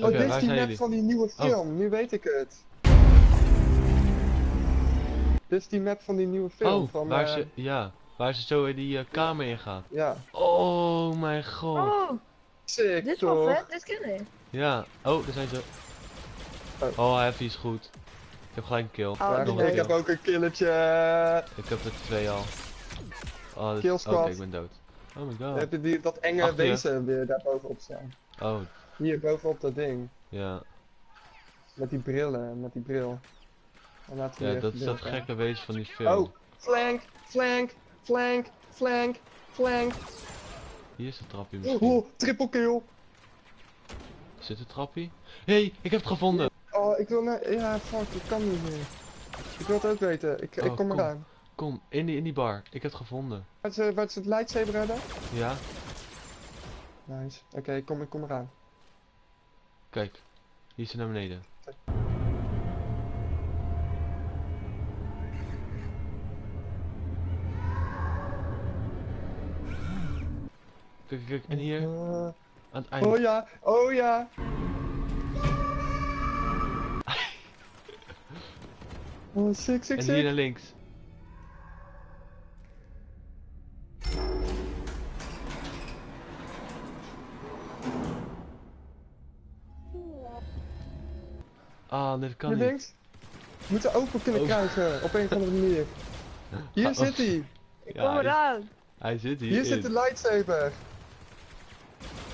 Oh, dit is die map jullie? van die nieuwe film. Nu weet ik het. Dit is die map van die nieuwe film. Oh, van, waar eh, ze, ja, waar ze zo in die eh, kamer in gaat. Ja, Oh mijn god. Oh, sick dit is wel vet, dit ken ik. Ja, oh, daar zijn ze. Oh. Oh, heavy is goed. Ik heb gelijk een kill. Oh, ik heb ook een killetje. Ik heb er twee al. Oh, dit- Kill Oké, ik ben dood. Oh my Dan god. heb je die, dat enge Achter wezen weer daar bovenop staan. Oh, Hier bovenop dat ding. ja. Met die brillen, met die bril. En we Ja, dat is dat gekke wezen van die film. Oh, flank, flank, flank, flank, flank. Hier is de trappie misschien. Oh, triple kill. Zit de trappie? Hé, hey, ik heb het gevonden! Oh, ik wil naar... Ja, fuck, ik kan niet meer. Ik wil het ook weten. Ik, ik Oh, kom kom. eraan. Kom, in die, in die bar. Ik heb het gevonden. Waar is, eh, waar is het lightsaber? Ja, Nice. Oké, ik, kom, ik kom eraan. kijk. Hier is ze naar beneden. Kijk, kijk, kijk. En hier, Eh, aan het einde. oh ja, oh ja. Oh, sick, sick, en hier naar links. Ah, dit kan Je niet. denkt? We moeten open kunnen Oh. krijgen, op een of andere manier. Hier Ah, zit hij. Ik Ja, kom eraan. Hij zit hier. Hier zit de lightsaber.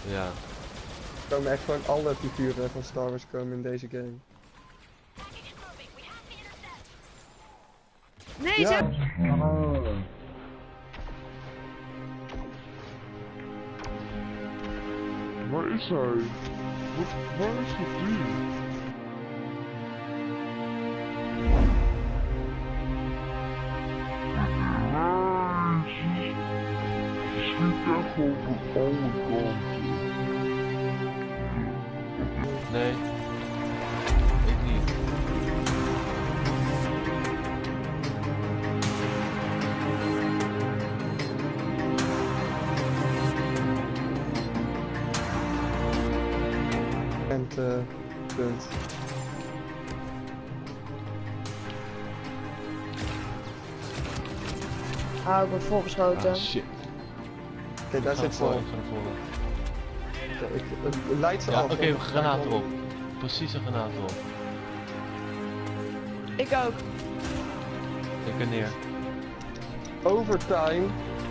Ja. Er komen echt gewoon alle figuren van Star Wars komen in deze game. Nee, Ja. ze... Waar is hij? Wat, waar is dat ding? Schiet echt over alle kanten. Nee. Ik niet. En eh, punt. Ah, ik word volgeschoten. Ah, shit. Oké, daar zit ik ga naar voren. Ik- ze Ja, af. oké, want- granaat erop. Precies een granaat erop. Ik ook. Ik ben neer. Overtime.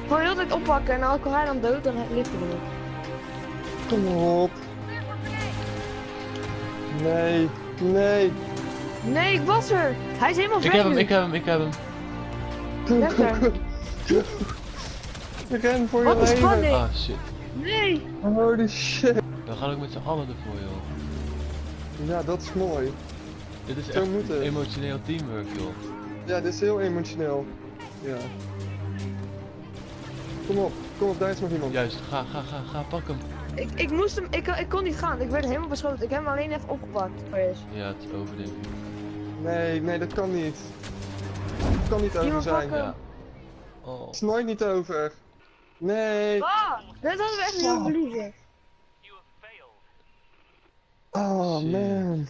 Ik wil heel tijd oppakken en als ik hij dan dood, dan ligt hij er nog. Kom op. Nee, nee. Nee, ik was er. Hij is helemaal Ik vrij heb hem, ik heb hem, ik heb hem. Ren voor je Wat een leven. spanning. Ah, shit. Nee. Holy shit. We gaan ook met z'n allen ervoor, joh. Ja, dat is mooi. Dit is Zo echt moet emotioneel teamwork, joh. Ja, dit is heel emotioneel. Ja. Kom op, kom op, daar is nog iemand. Juist, ga, ga, ga, ga, pak hem. Ik, ik moest hem, ik, ik kon niet gaan. Ik werd helemaal beschoten. Ik heb hem alleen even opgepakt. Chris. Ja, het is over, denk ik. Nee, nee, dat kan niet. Dat kan niet over Iemand zijn. Ja. Oh. Het is nooit niet over. Nee. Ah, dat hadden we echt niet verliezen. Oh man.